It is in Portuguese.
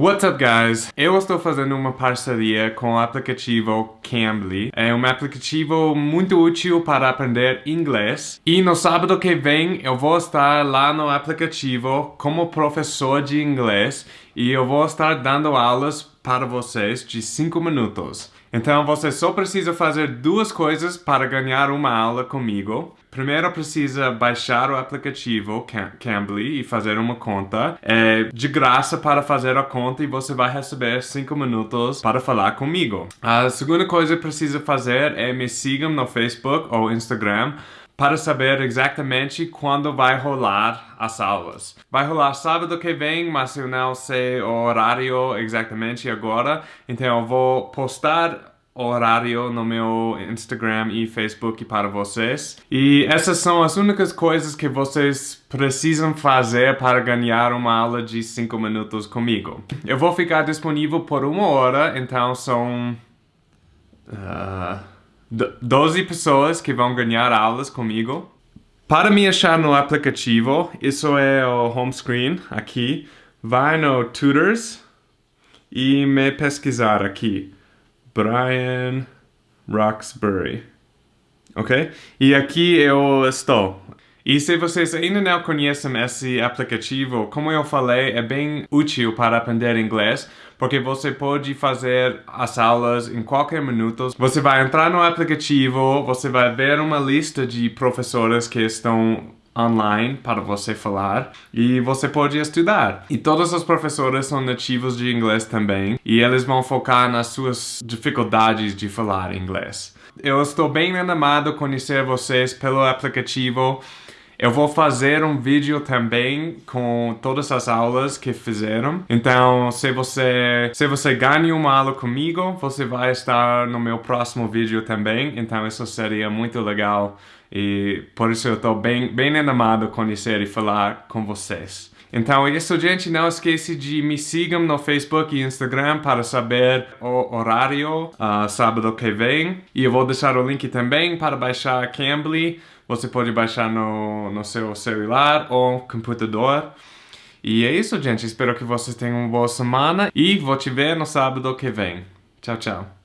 What's up guys? Eu estou fazendo uma parceria com o aplicativo Cambly. É um aplicativo muito útil para aprender inglês. E no sábado que vem eu vou estar lá no aplicativo como professor de inglês e eu vou estar dando aulas para vocês de 5 minutos. Então você só precisa fazer duas coisas para ganhar uma aula comigo. Primeiro precisa baixar o aplicativo Cambly e fazer uma conta. É de graça para fazer a conta e você vai receber 5 minutos para falar comigo. A segunda coisa que precisa fazer é me sigam no Facebook ou Instagram para saber exatamente quando vai rolar as aulas. Vai rolar sábado que vem, mas eu não sei o horário exatamente agora, então eu vou postar horário no meu Instagram e Facebook para vocês. E essas são as únicas coisas que vocês precisam fazer para ganhar uma aula de 5 minutos comigo. Eu vou ficar disponível por uma hora, então são... Uh 12 pessoas que vão ganhar aulas comigo. Para me achar no aplicativo, isso é o home screen aqui. Vai no Tutors e me pesquisar aqui. Brian Roxbury. Ok? E aqui eu estou. E se vocês ainda não conhecem esse aplicativo, como eu falei, é bem útil para aprender inglês, porque você pode fazer as aulas em qualquer minuto. Você vai entrar no aplicativo, você vai ver uma lista de professores que estão online para você falar e você pode estudar. E todos os professores são nativos de inglês também e eles vão focar nas suas dificuldades de falar inglês. Eu estou bem animado a conhecer vocês pelo aplicativo. Eu vou fazer um vídeo também com todas as aulas que fizeram. Então, se você, se você ganha uma aula comigo, você vai estar no meu próximo vídeo também. Então, isso seria muito legal. E por isso eu estou bem, bem animado a conhecer e falar com vocês. Então é isso, gente. Não esqueça de me sigam no Facebook e Instagram para saber o horário uh, sábado que vem. E eu vou deixar o link também para baixar Cambly. Você pode baixar no, no seu celular ou computador. E é isso, gente. Espero que vocês tenham uma boa semana e vou te ver no sábado que vem. Tchau, tchau.